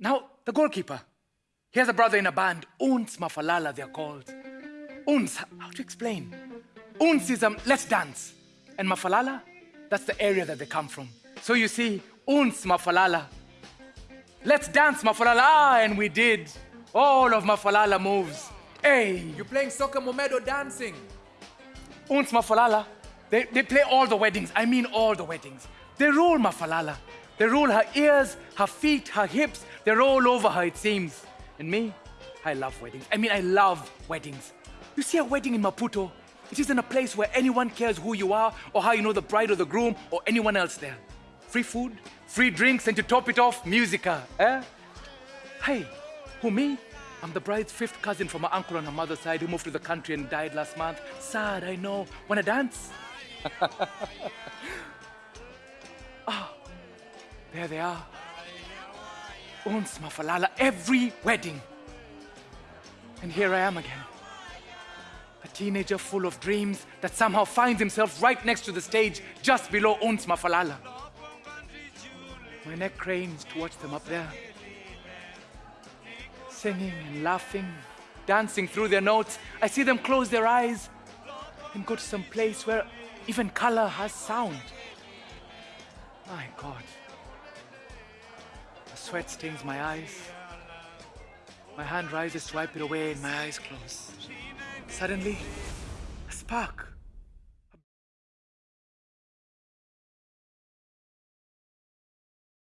Now, the goalkeeper. He has a brother in a band, Uns Mafalala, they're called. Uns, how to explain? Uns is um, let's dance. And Mafalala, that's the area that they come from. So you see, Uns Mafalala. Let's dance, Mafalala. Ah, and we did. All of Mafalala moves. Hey, You're playing soccer momedo dancing. Uns Mafalala. They, they play all the weddings. I mean all the weddings. They rule Mafalala. They rule her ears, her feet, her hips. They're all over her, it seems. And me, I love weddings. I mean, I love weddings. You see a wedding in Maputo, it isn't a place where anyone cares who you are or how you know the bride or the groom or anyone else there. Free food, free drinks, and to top it off, musica. Eh? Hey, who me? I'm the bride's fifth cousin from my uncle on her mother's side who moved to the country and died last month. Sad, I know. Wanna dance? there they are. Uns Mafalala, every wedding. And here I am again. A teenager full of dreams that somehow finds himself right next to the stage just below Uns Mafalala. My neck cranes to watch them up there. Singing and laughing, dancing through their notes. I see them close their eyes and go to some place where even color has sound. My God. Sweat stings my eyes. My hand rises to wipe it away and my eyes close. Suddenly, a spark.